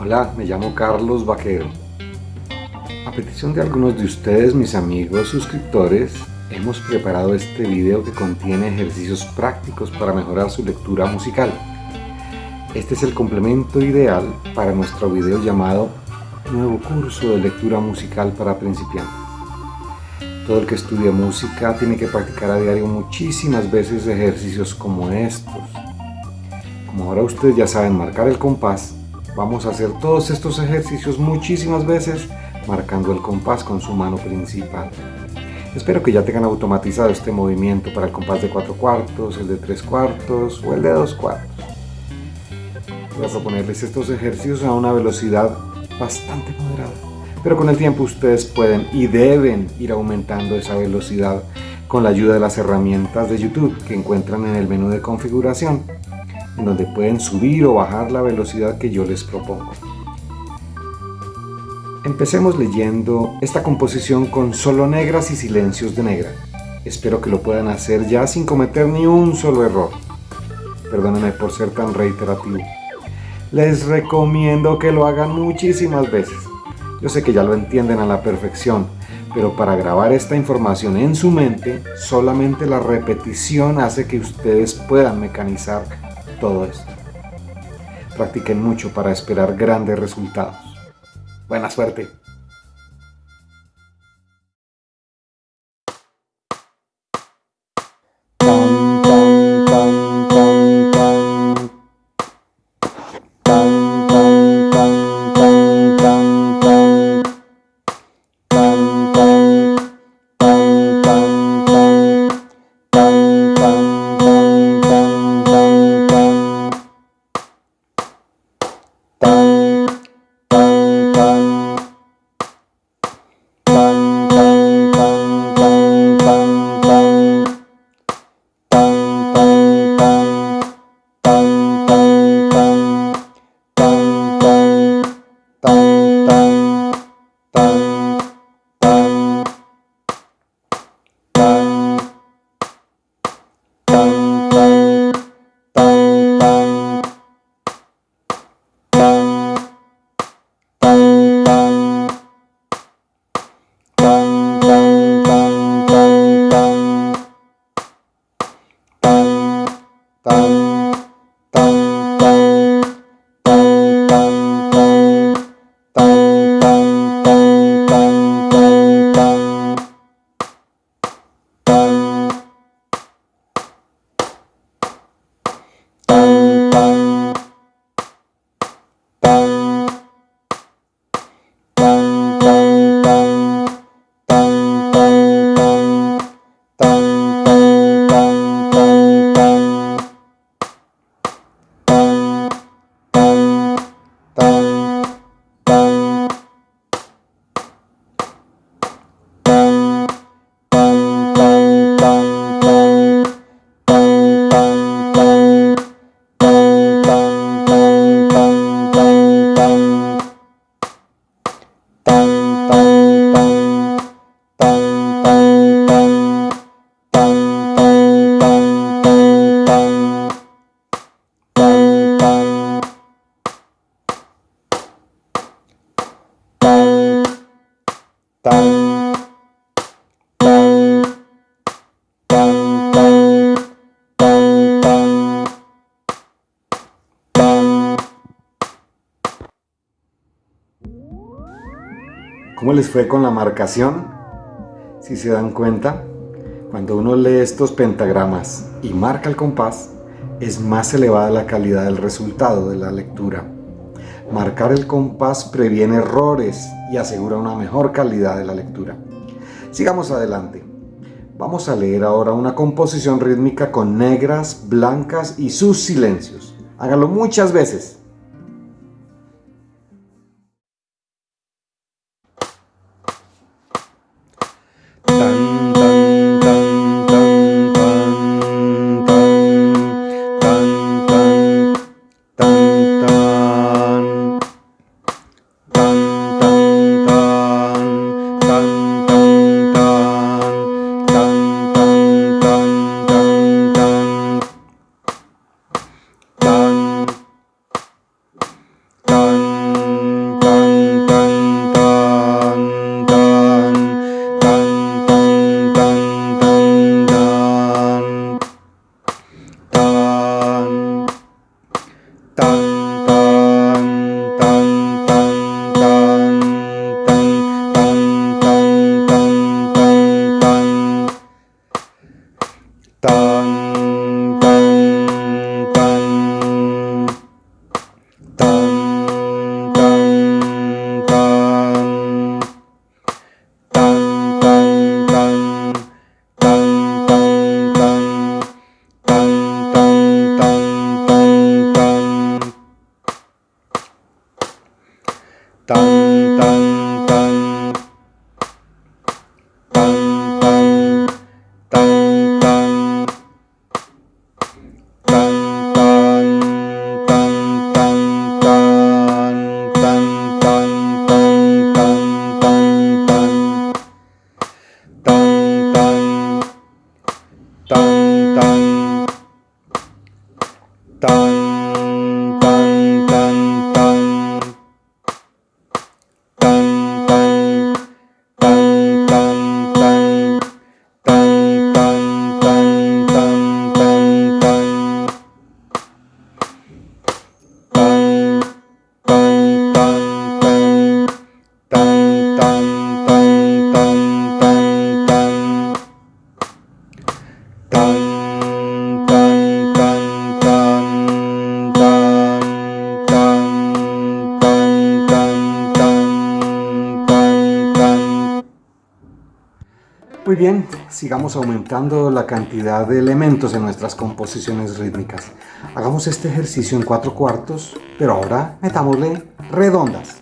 Hola, me llamo Carlos Vaquero. A petición de algunos de ustedes, mis amigos suscriptores, hemos preparado este video que contiene ejercicios prácticos para mejorar su lectura musical. Este es el complemento ideal para nuestro video llamado Nuevo curso de lectura musical para principiantes. Todo el que estudia música tiene que practicar a diario muchísimas veces ejercicios como estos. Como ahora ustedes ya saben marcar el compás, vamos a hacer todos estos ejercicios muchísimas veces marcando el compás con su mano principal. Espero que ya tengan automatizado este movimiento para el compás de 4 cuartos, el de 3 cuartos o el de 2 cuartos. Voy a proponerles estos ejercicios a una velocidad bastante moderada. Pero con el tiempo ustedes pueden y deben ir aumentando esa velocidad con la ayuda de las herramientas de YouTube que encuentran en el menú de configuración, en donde pueden subir o bajar la velocidad que yo les propongo. Empecemos leyendo esta composición con solo negras y silencios de negra. Espero que lo puedan hacer ya sin cometer ni un solo error. Perdónenme por ser tan reiterativo. Les recomiendo que lo hagan muchísimas veces. Yo sé que ya lo entienden a la perfección, pero para grabar esta información en su mente, solamente la repetición hace que ustedes puedan mecanizar todo esto. Practiquen mucho para esperar grandes resultados. Buena suerte. ¿Cómo les fue con la marcación? Si se dan cuenta, cuando uno lee estos pentagramas y marca el compás, es más elevada la calidad del resultado de la lectura. Marcar el compás previene errores y asegura una mejor calidad de la lectura. Sigamos adelante. Vamos a leer ahora una composición rítmica con negras, blancas y sus silencios. Hágalo muchas veces. Muy bien, sigamos aumentando la cantidad de elementos en nuestras composiciones rítmicas. Hagamos este ejercicio en cuatro cuartos, pero ahora metámosle redondas.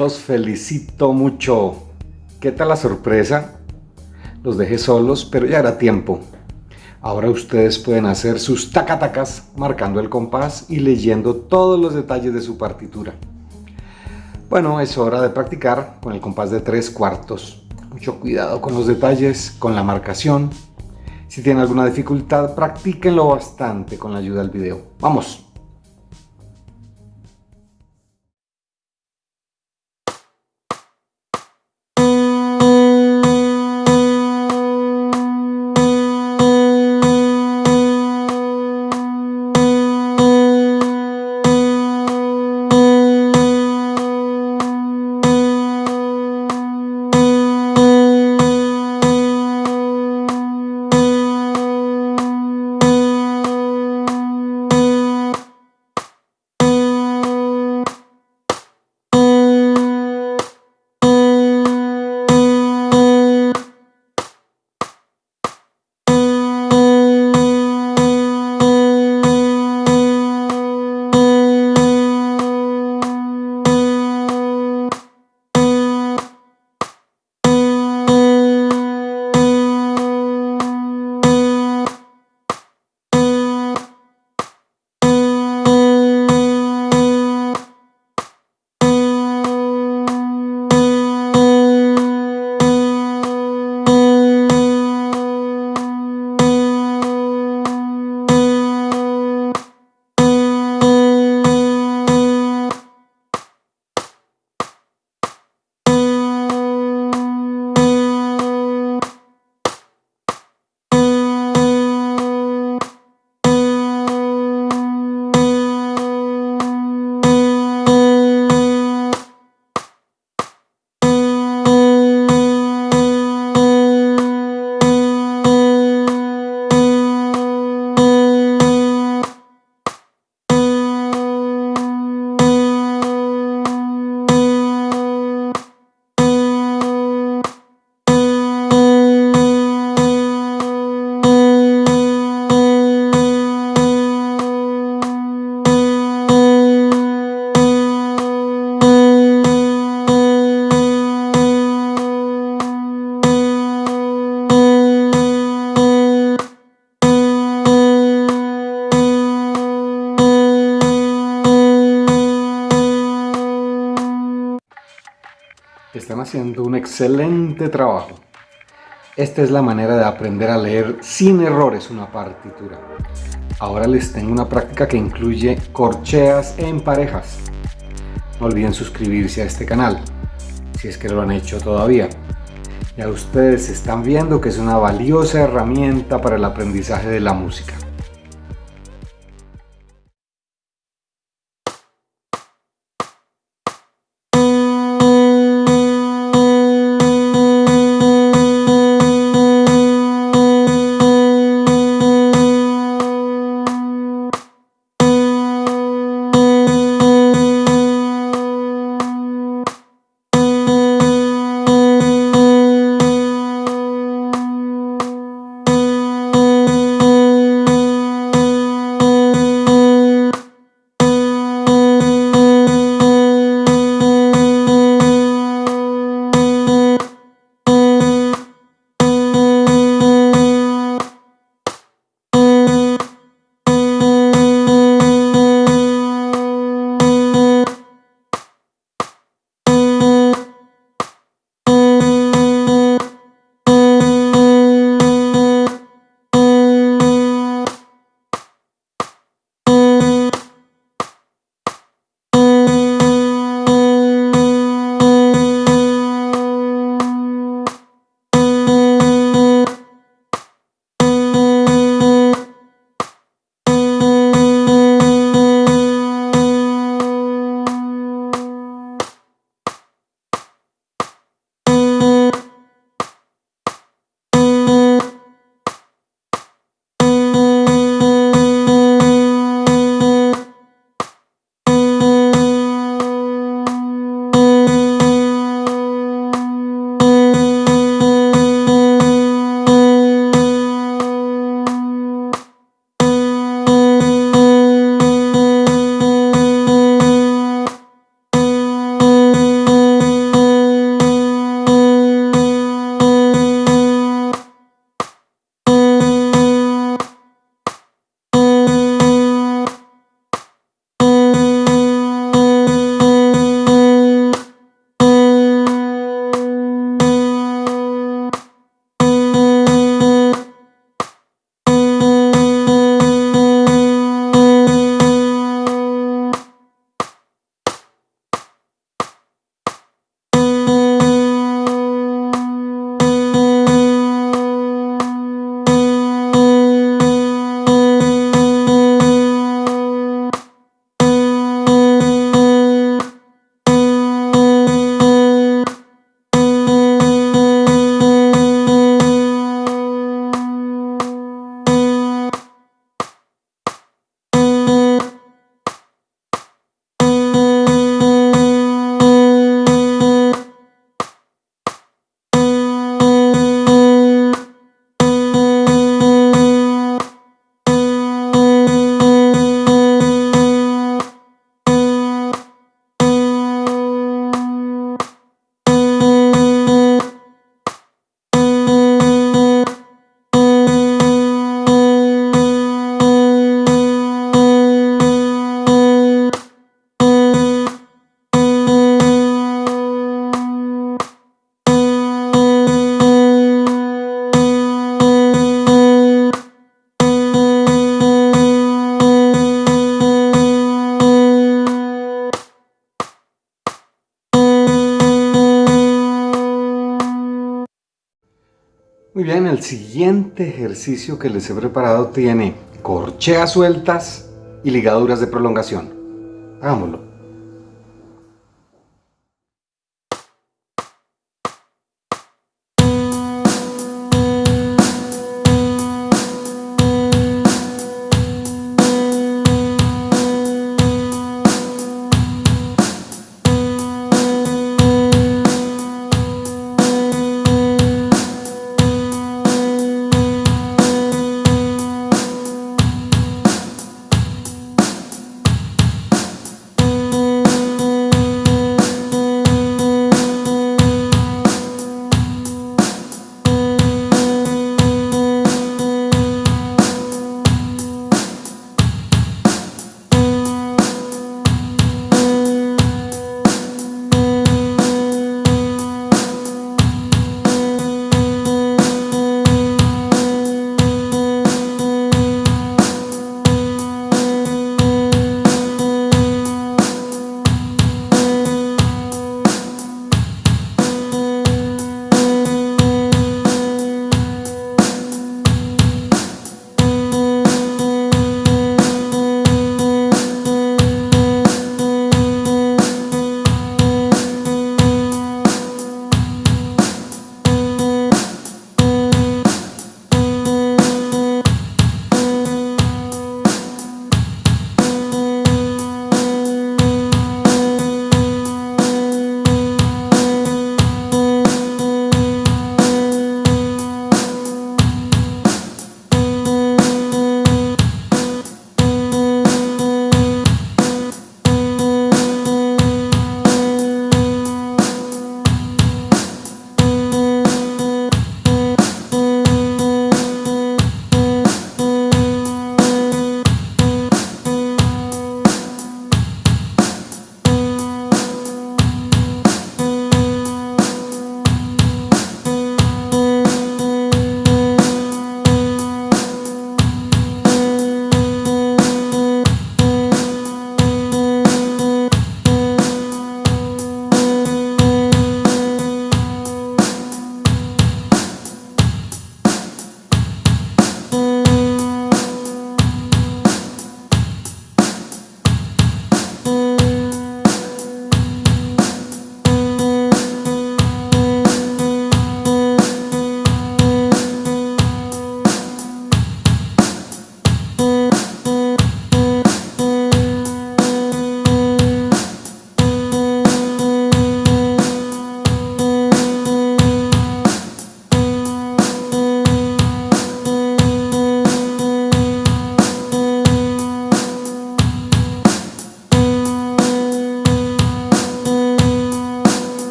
Los felicito mucho. ¿Qué tal la sorpresa? Los dejé solos, pero ya era tiempo. Ahora ustedes pueden hacer sus tacatacas marcando el compás y leyendo todos los detalles de su partitura. Bueno, es hora de practicar con el compás de tres cuartos. Mucho cuidado con los detalles, con la marcación. Si tienen alguna dificultad, practíquenlo bastante con la ayuda del video. ¡Vamos! Están haciendo un excelente trabajo. Esta es la manera de aprender a leer sin errores una partitura. Ahora les tengo una práctica que incluye corcheas en parejas. No olviden suscribirse a este canal, si es que lo han hecho todavía. Ya ustedes están viendo que es una valiosa herramienta para el aprendizaje de la música. Bien, el siguiente ejercicio que les he preparado tiene corcheas sueltas y ligaduras de prolongación. Hagámoslo.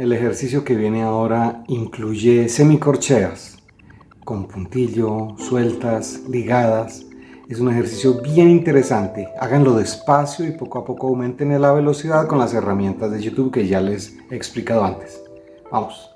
El ejercicio que viene ahora incluye semicorcheas con puntillo, sueltas, ligadas. Es un ejercicio bien interesante. Háganlo despacio y poco a poco aumenten la velocidad con las herramientas de YouTube que ya les he explicado antes. Vamos.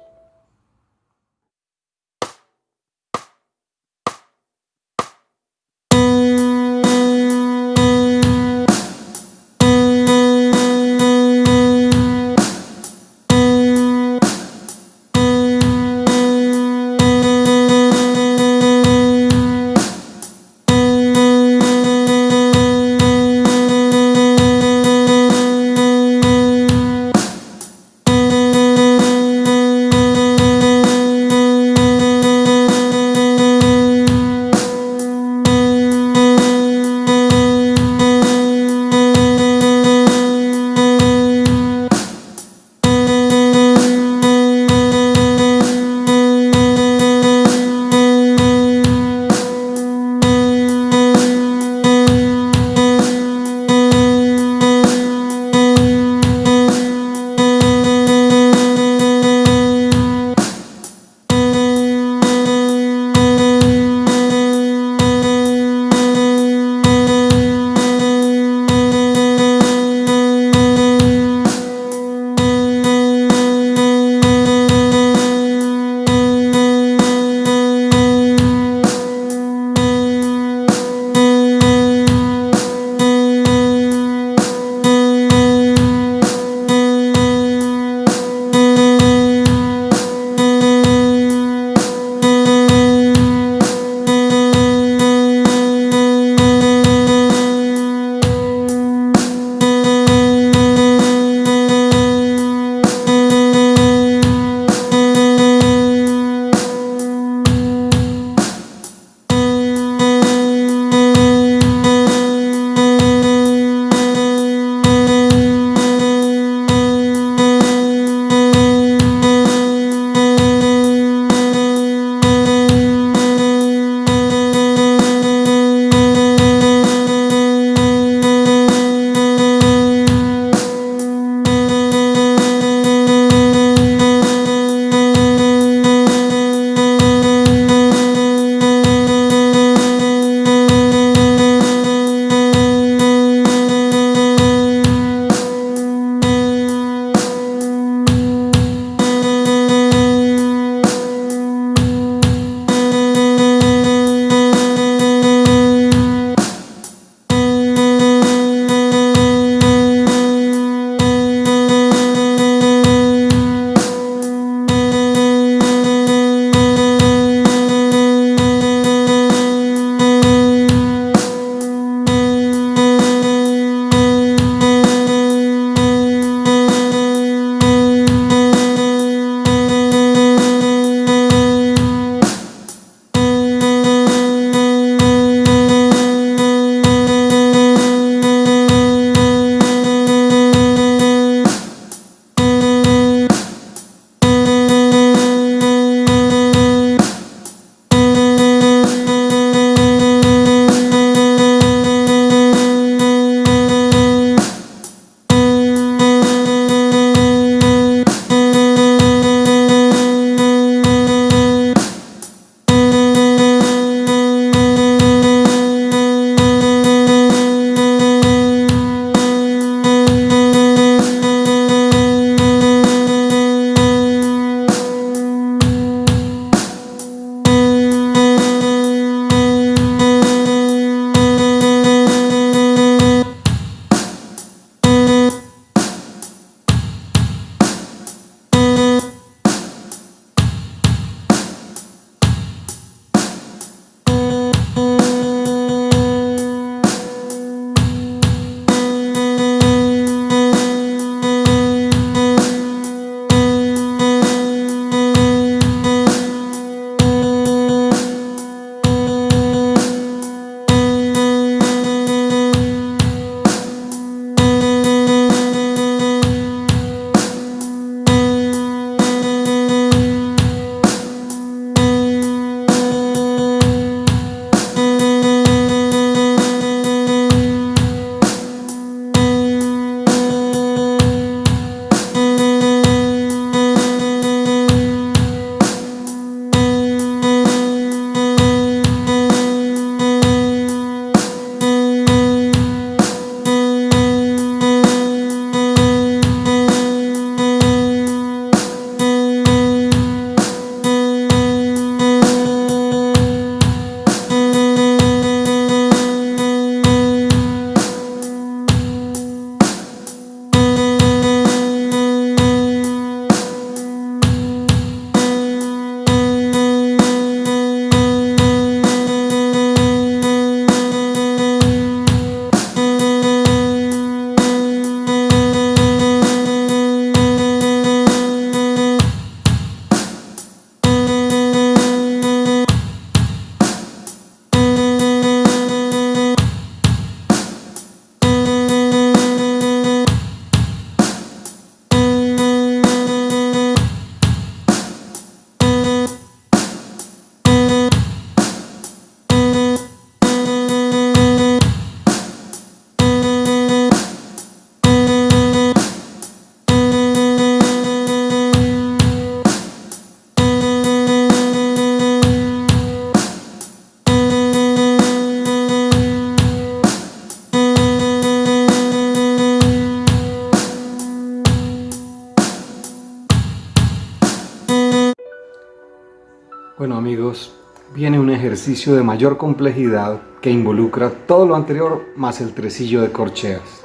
Ejercicio de mayor complejidad que involucra todo lo anterior más el tresillo de corcheas.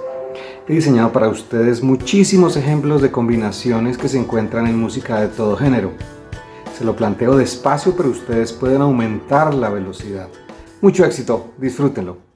He diseñado para ustedes muchísimos ejemplos de combinaciones que se encuentran en música de todo género. Se lo planteo despacio pero ustedes pueden aumentar la velocidad. Mucho éxito, disfrútenlo.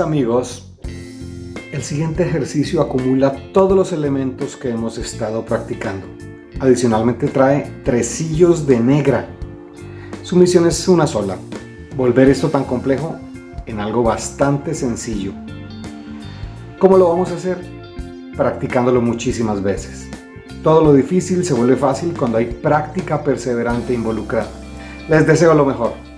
Amigos, el siguiente ejercicio acumula todos los elementos que hemos estado practicando. Adicionalmente trae tresillos de negra. Su misión es una sola, volver esto tan complejo en algo bastante sencillo. ¿Cómo lo vamos a hacer? Practicándolo muchísimas veces. Todo lo difícil se vuelve fácil cuando hay práctica perseverante involucrada. Les deseo lo mejor.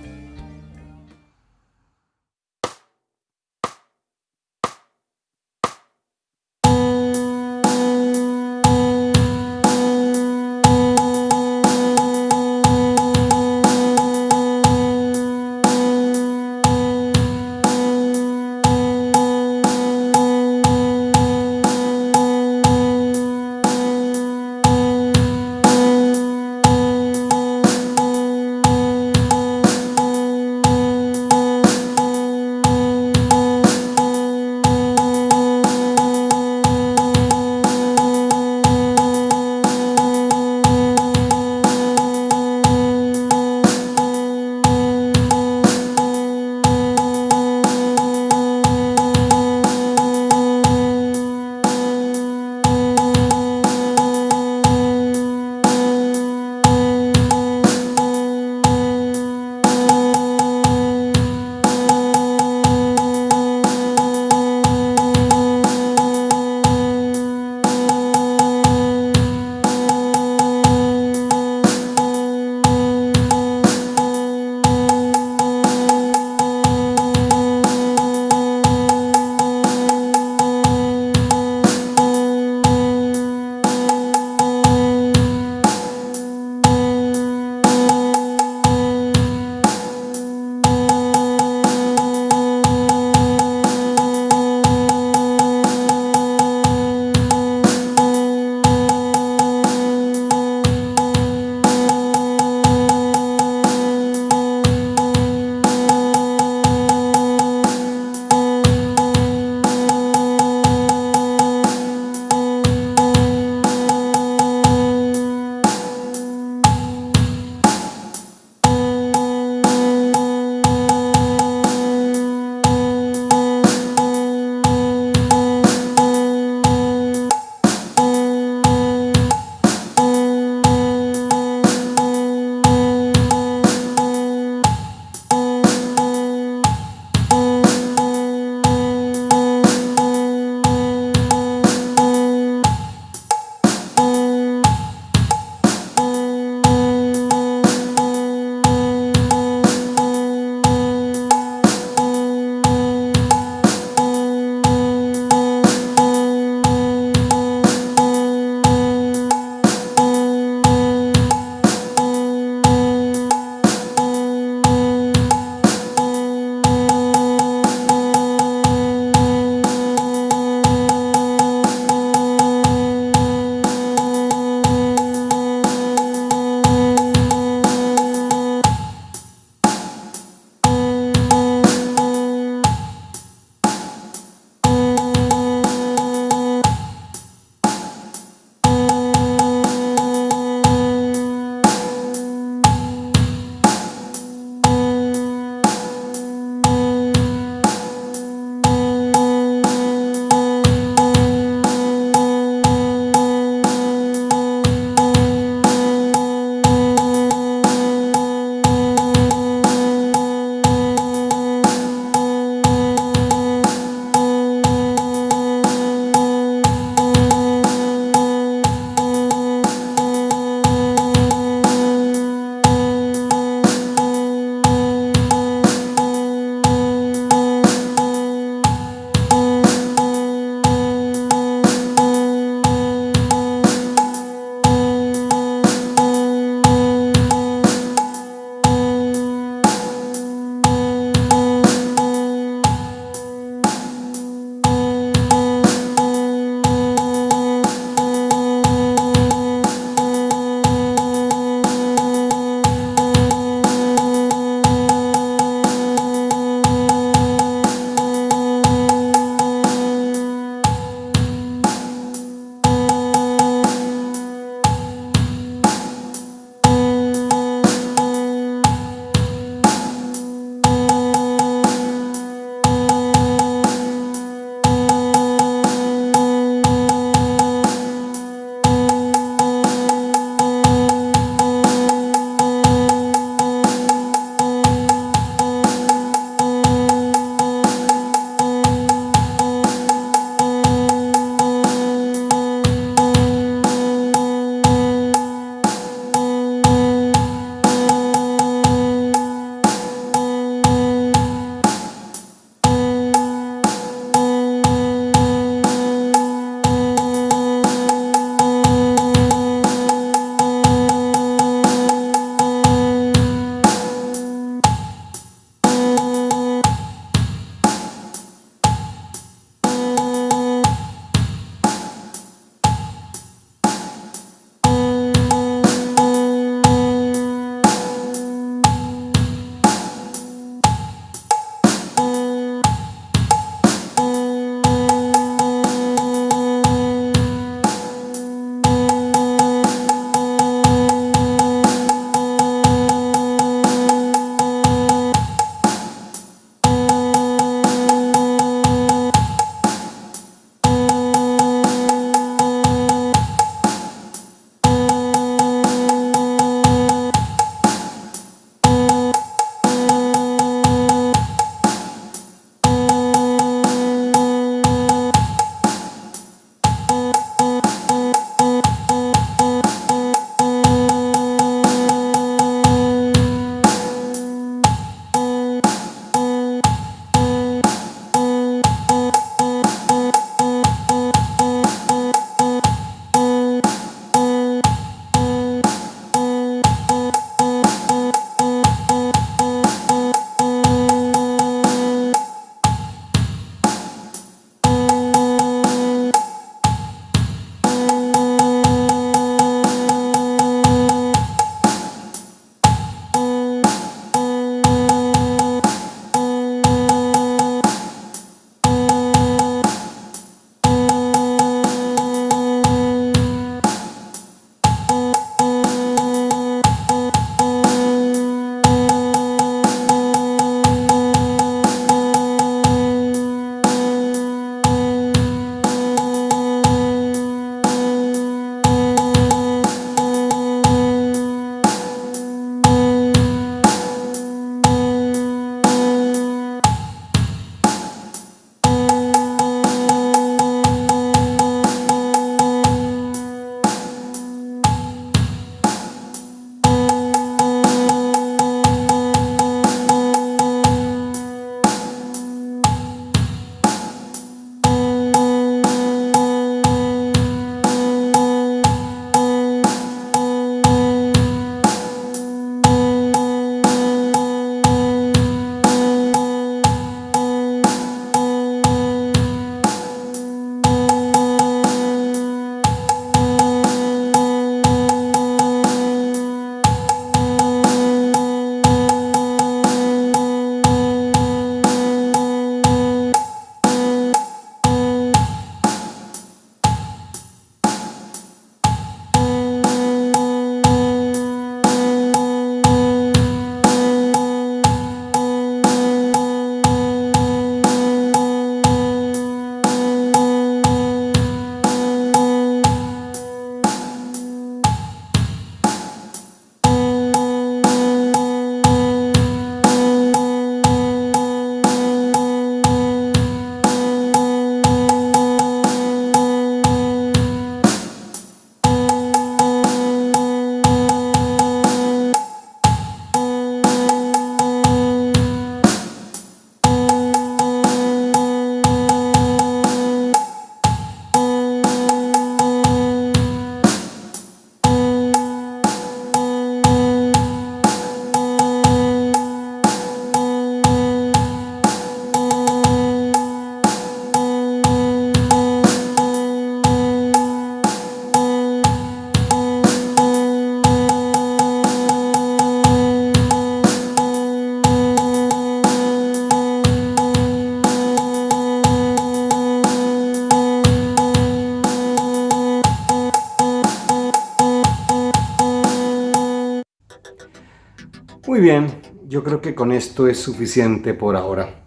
Bien, yo creo que con esto es suficiente por ahora.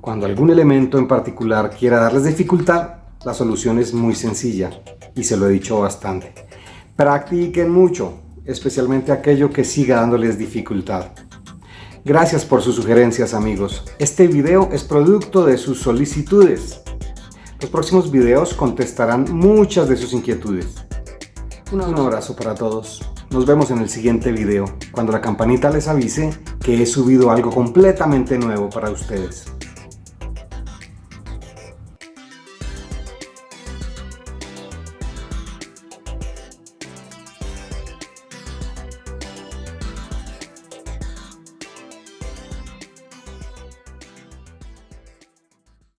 Cuando algún elemento en particular quiera darles dificultad, la solución es muy sencilla y se lo he dicho bastante. Practiquen mucho, especialmente aquello que siga dándoles dificultad. Gracias por sus sugerencias amigos. Este video es producto de sus solicitudes. Los próximos videos contestarán muchas de sus inquietudes. Un abrazo para todos. Nos vemos en el siguiente video, cuando la campanita les avise que he subido algo completamente nuevo para ustedes.